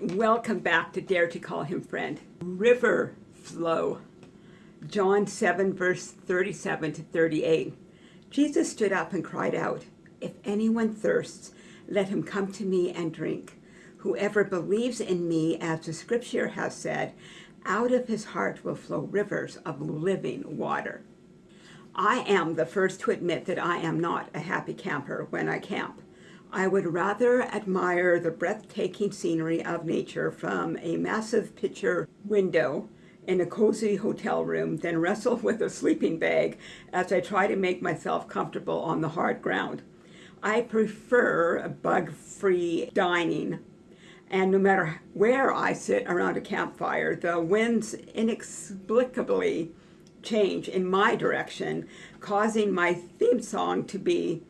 Welcome back to Dare to Call Him Friend. River flow. John 7, verse 37 to 38. Jesus stood up and cried out, If anyone thirsts, let him come to me and drink. Whoever believes in me, as the scripture has said, out of his heart will flow rivers of living water. I am the first to admit that I am not a happy camper when I camp. I would rather admire the breathtaking scenery of nature from a massive picture window in a cozy hotel room than wrestle with a sleeping bag as I try to make myself comfortable on the hard ground. I prefer bug-free dining and no matter where I sit around a campfire, the winds inexplicably change in my direction, causing my theme song to be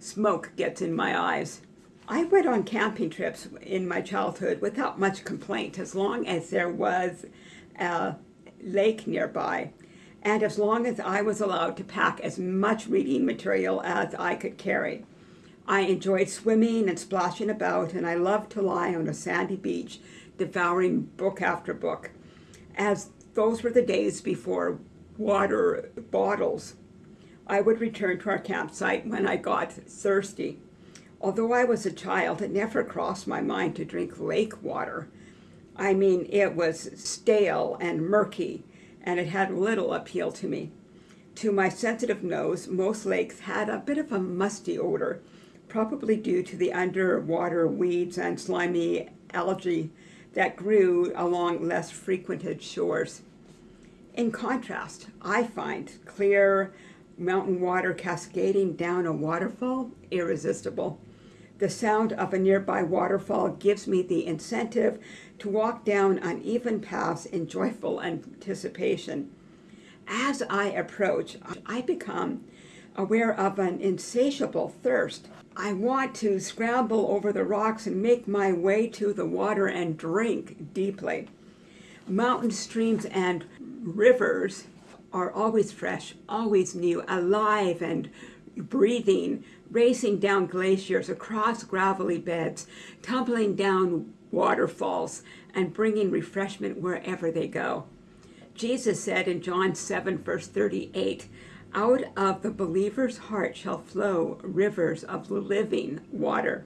Smoke Gets in My Eyes. I went on camping trips in my childhood without much complaint as long as there was a lake nearby and as long as I was allowed to pack as much reading material as I could carry. I enjoyed swimming and splashing about and I loved to lie on a sandy beach devouring book after book as those were the days before water bottles. I would return to our campsite when I got thirsty. Although I was a child, it never crossed my mind to drink lake water. I mean, it was stale and murky, and it had little appeal to me. To my sensitive nose, most lakes had a bit of a musty odor, probably due to the underwater weeds and slimy algae that grew along less frequented shores. In contrast, I find clear mountain water cascading down a waterfall irresistible. The sound of a nearby waterfall gives me the incentive to walk down uneven paths in joyful anticipation. As I approach, I become aware of an insatiable thirst. I want to scramble over the rocks and make my way to the water and drink deeply. Mountain streams and rivers are always fresh, always new, alive and breathing, racing down glaciers across gravelly beds, tumbling down waterfalls, and bringing refreshment wherever they go. Jesus said in John 7, verse 38, out of the believer's heart shall flow rivers of living water.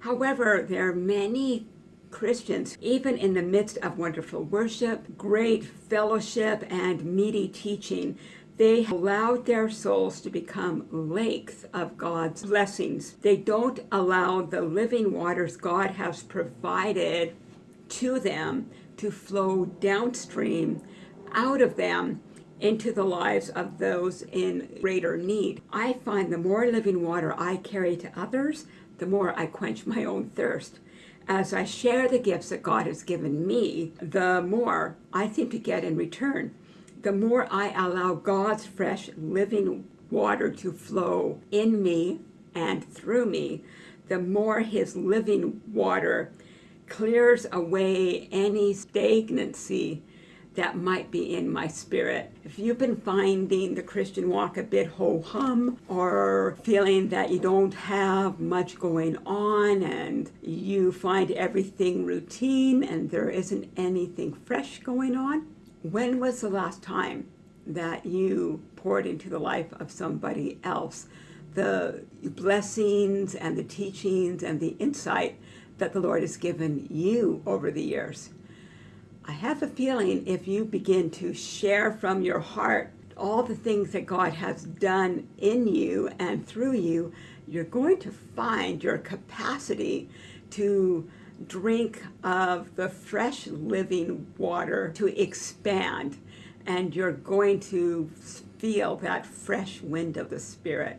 However, there are many Christians, even in the midst of wonderful worship, great fellowship, and meaty teaching, they allowed their souls to become lakes of God's blessings. They don't allow the living waters God has provided to them to flow downstream out of them into the lives of those in greater need. I find the more living water I carry to others, the more I quench my own thirst. As I share the gifts that God has given me, the more I seem to get in return. The more I allow God's fresh living water to flow in me and through me, the more his living water clears away any stagnancy that might be in my spirit. If you've been finding the Christian walk a bit ho-hum or feeling that you don't have much going on and you find everything routine and there isn't anything fresh going on, when was the last time that you poured into the life of somebody else the blessings and the teachings and the insight that the Lord has given you over the years? I have a feeling if you begin to share from your heart all the things that God has done in you and through you, you're going to find your capacity to drink of the fresh living water to expand and you're going to feel that fresh wind of the Spirit.